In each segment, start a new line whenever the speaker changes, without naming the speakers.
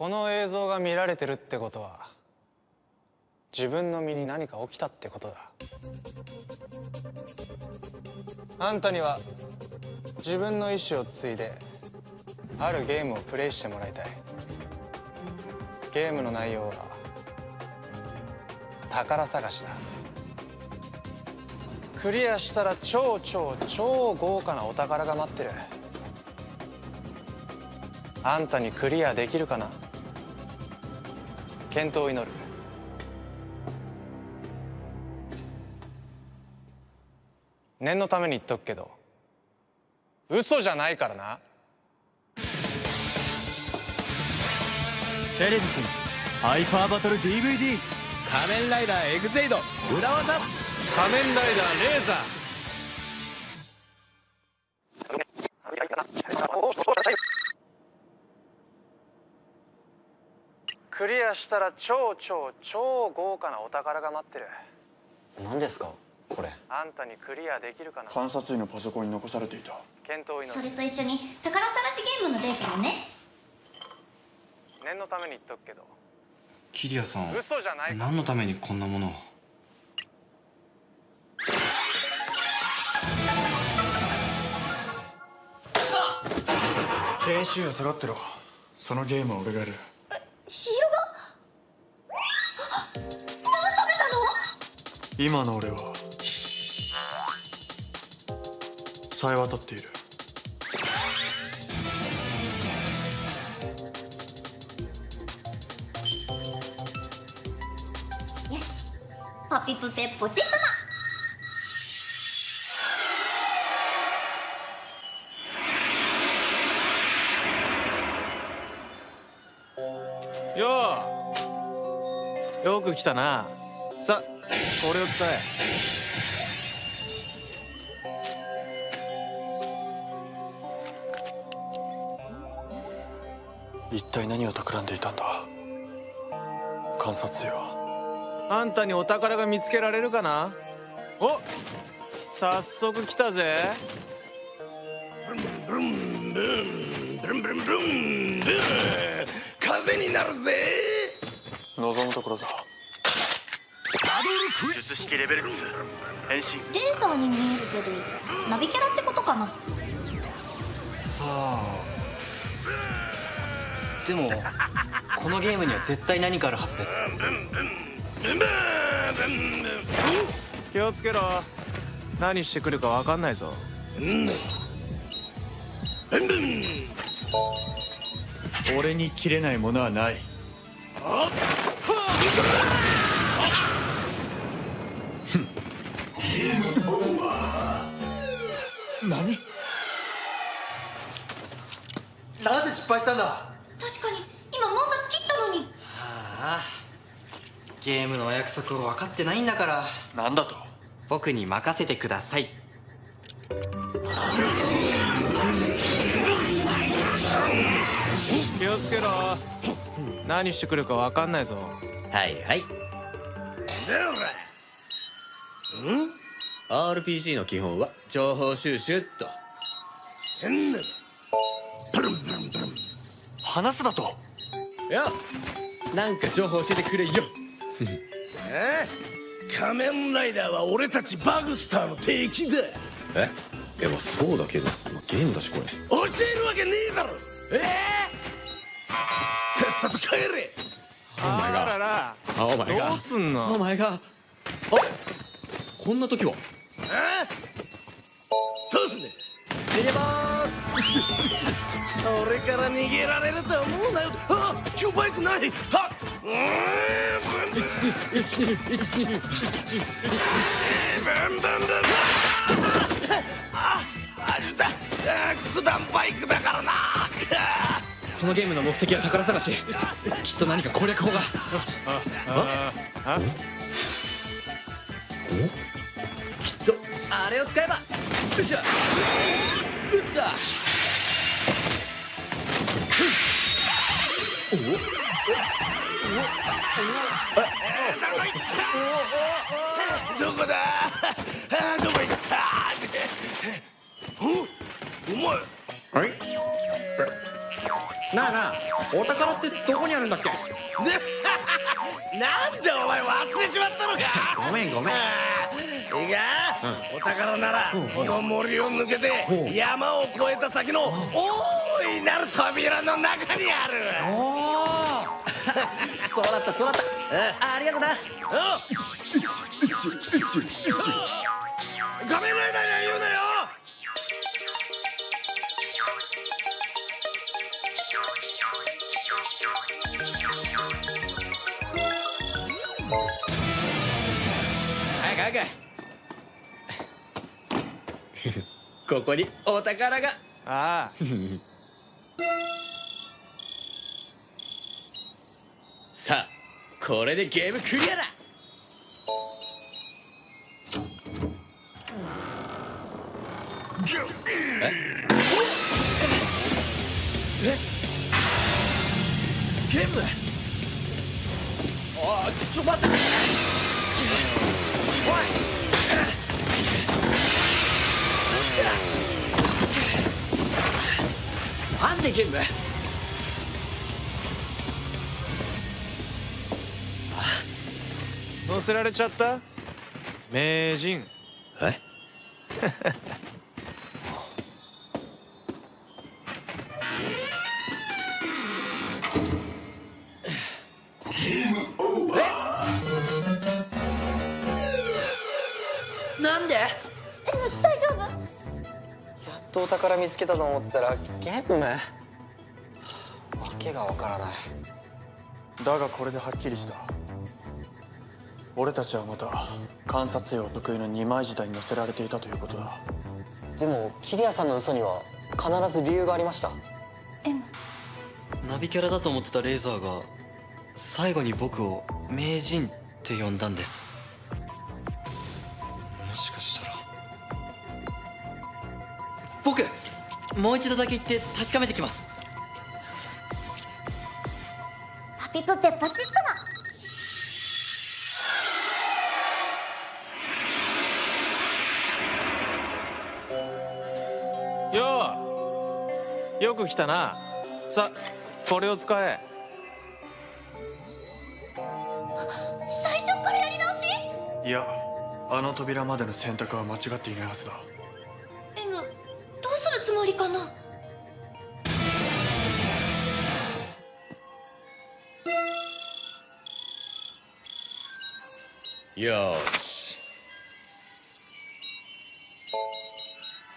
この映像が見られてるってことは自分の身に何か起きたってことだ。あんたには自分の意思を継いであるゲームをプレイしてもらいたい。ゲームの内容は宝探しだ。クリアしたら超超超豪華なお宝が待ってる。あんたにクリアできるかな？健闘を祈る。念のために言っとくけど嘘じゃないからな
テレビくんハイパーバトル DVD
仮面ライダーエグゼイド裏技
仮面ライダーレーザークリアしたら超超超豪華なお宝が待ってる。
何ですか？これ。
あんたにクリアできるかな？
観察医のパソコンに残されていた。
検討
それと一緒に宝探しゲームのデータもね。
念のために言っとくけど。
キリアさん
嘘じゃない
何のためにこんなものを？
研修医揃ってろ。そのゲームは俺がやる。
ヒーロー
今の俺は。さえ渡っている。
よし。パピプペポチッとな。
よう。よく来たな。さこれを使え。
一体何を企んでいたんだ？観察医は
あんたにお宝が見つけられるかな？お早速来たぜ。
ブンブンブンブンブンブン。風になるぜ。
望むところだ
術式レベル2変身
レーザーに見えるけどナビキャラってことかな？
さあでもこのゲームには絶対何かあるはずです。
気をつけろ。何してくるか分かんないぞ。
俺に切れないものはない何？
なぜ失敗したんだ。
確かに。今モンタス切ったのに。
ああ。ゲームのお約束を分かってないんだから。
なんだと？
僕に任せてください。
気をつけろ。何してくるか分かんないぞ。
はいはい
RPG の基本は情報収集っと。
話すだと。
いやなんか情報教えてくれよ。
え？仮面ライダーは俺たちバグスターの敵だ。
え？いやまあそうだけど、まあ、ゲームだしこれ。
教えるわけねえだろ。え？え？さっさと帰れ。
あらら。
あお前が
どうすんの？
お前があこんな時は？
えどうすんね。
逃げまーす。
俺から逃げられるとは思うなよ。あ今日バイクない。はっ。うーんブンブン
1212
ブンブンブンああれだあ九段バイクだからな
このゲームの目的は宝探しきっと何か攻略法が
あ
きっしゃ撃った。
どこだどこ行ったおお。前
はいなあなあお。宝ってどこにあるんだっけ
なんでお。前忘れちまったのか
ごめんごめん
いいか、お宝ならこの森を抜けて山を越えた先の大いなる扉の中にある。
そうだったそうだった。ありがとうなここにお宝が。
ああ。
さあこれでゲームクリアだいなんでゲーム
乗せられちゃった？名人。
え？なんで
？M 大丈夫？
やっとお宝見つけたと思ったらゲーム？わけがわからない。
だがこれではっきりした。俺たちはまた観察用得意の二枚舌に乗せられていたということだ。
でもキリアさんの嘘には必ず理由がありました。
M
ナビキャラだと思ってたレーザーが最後に僕を名人って呼んだんです。もしかしたら。僕もう一度だけ言って確かめてきます
ピプペポチッとな
よう。よく来たな。さこれを使え。
最初からやり直し？
いやあの扉までの選択は間違っていないはずだ。
M どうするつもりかな？
よーし。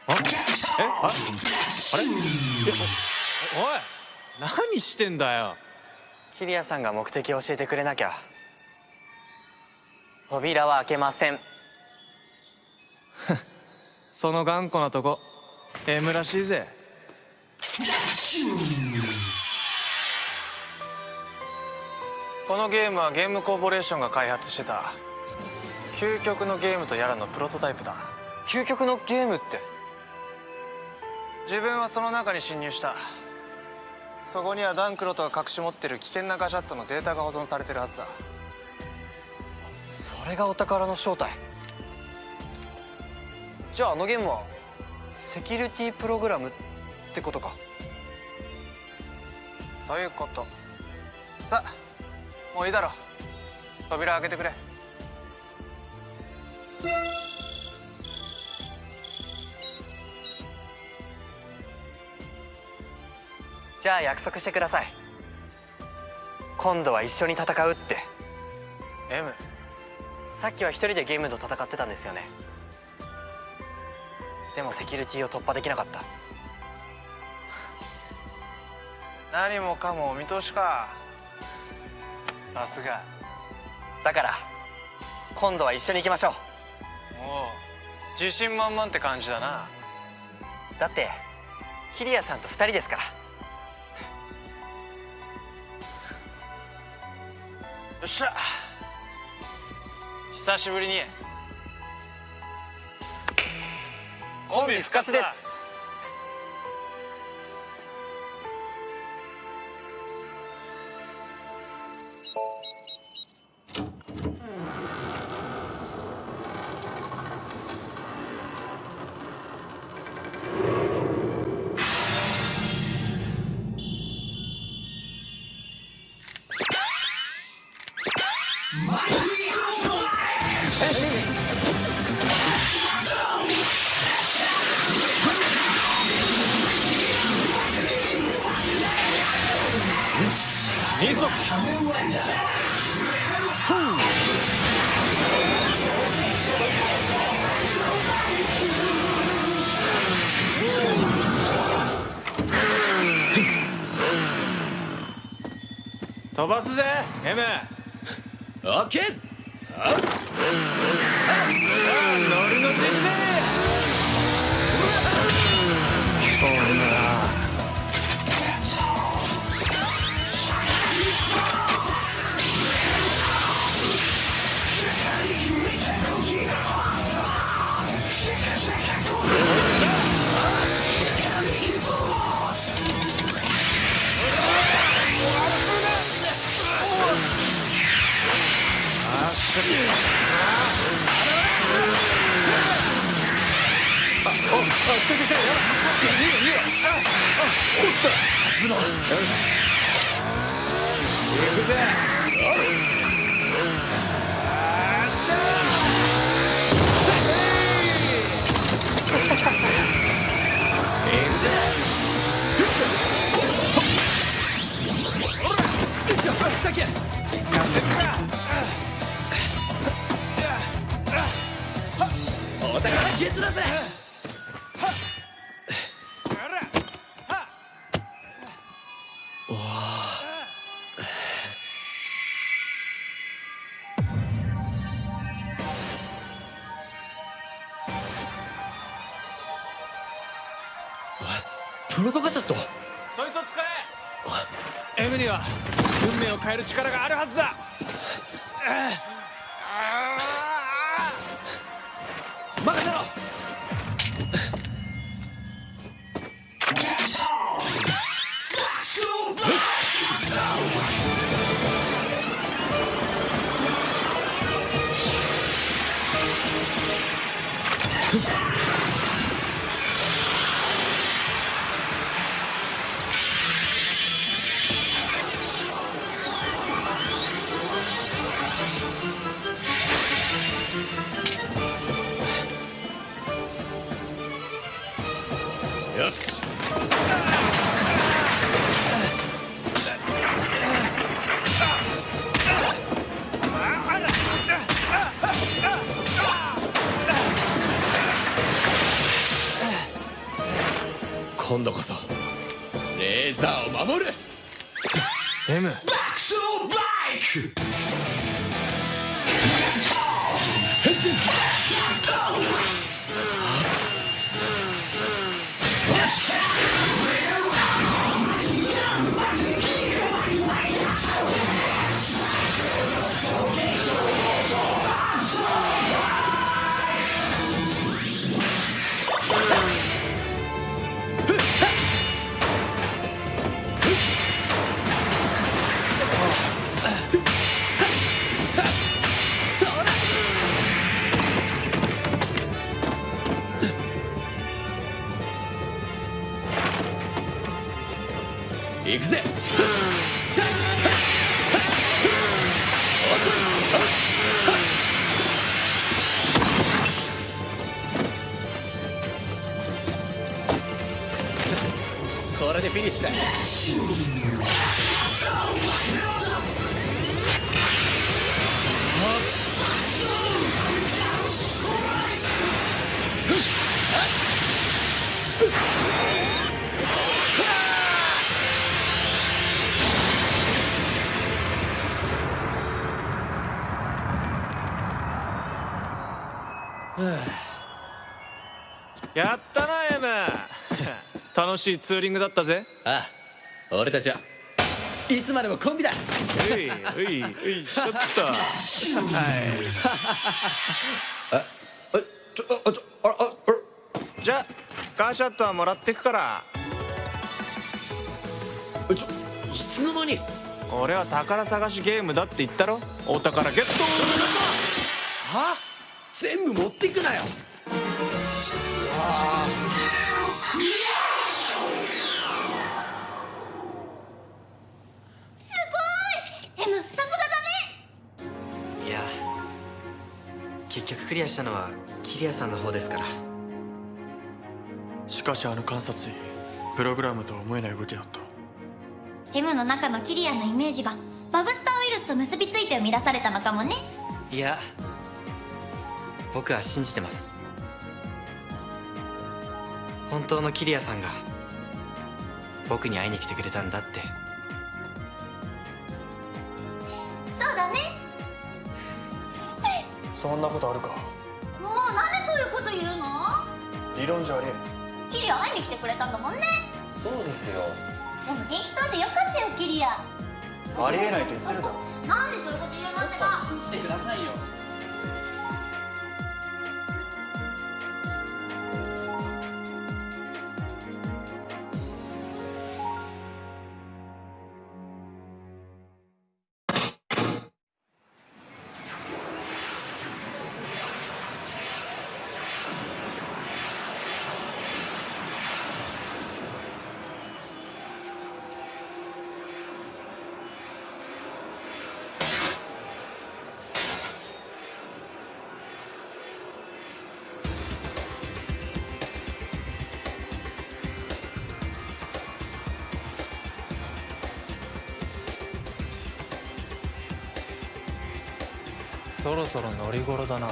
あえ？ああれ？いやおい。何してんだよ。
キリアさんが目的を教えてくれなきゃ。扉は開けません。
その頑固なとこ M らしいぜ。このゲームはゲームコーポレーションが開発してた究極のゲームとやらのプロトタイプだ。
究極のゲームって？
自分はその中に侵入した。そこにはダンクロトが隠し持ってる危険なガジャットのデータが保存されてるはずだ。
それがお宝の正体。じゃああのゲームはセキュリティプログラムってことか。
そういうこと。さあもういいだろ。扉開けてくれ
じゃあ約束してください。今度は一緒に戦うって。
M
さっきは一人でゲームと戦ってたんですよね。でもセキュリティを突破できなかった。
何もかもお見通しか。さすが。
だから今度は一緒に行きましょう。
おう。自信満々って感じだな。
だってキリアさんと二人ですから
っしゃ。久しぶりに。
コンビ復活です。
飛ばすぜ M
オッケー
ノリの準
お宝ゲットだぜプロトカサット。
そいつを使え。M には運命を変える力があるはずだ
よし。今度こそレーザーを守る。
M
行くぜ。これでフィニッシュだ。
やったな M 楽しいツーリングだったぜ。
ああ俺たちは。いつまでもコンビだ。
ういういういちょっと。はい。
あちょあちょあああ
じゃあカーシャットはもらってくから。
あちょいつの間に。
俺は宝探しゲームだって言ったろ。お宝ゲット。
は全部持ってくなよ。
M さすがだね。
いや結局クリアしたのはキリアさんの方ですから。
しかしあの観察医プログラムとは思えない動きだった。
M の中のキリアのイメージがバグスターウイルスと結びついて生み出されたのかもね。
いや僕は信じてます。本当の桐谷さんが僕に会いに来てくれたんだって。
そうだね。そんなことあるか？
もうなんでそういうこと言うの？
理論じゃありえん。
キリア会いに来てくれたんだもんね。
そうですよ。
でも元気そうでよかったよキリア。
ありえないと言ってるだろ。
なんでそういうこと言うのってば。
信じてくださいよ。
そろそろ乗り頃だな。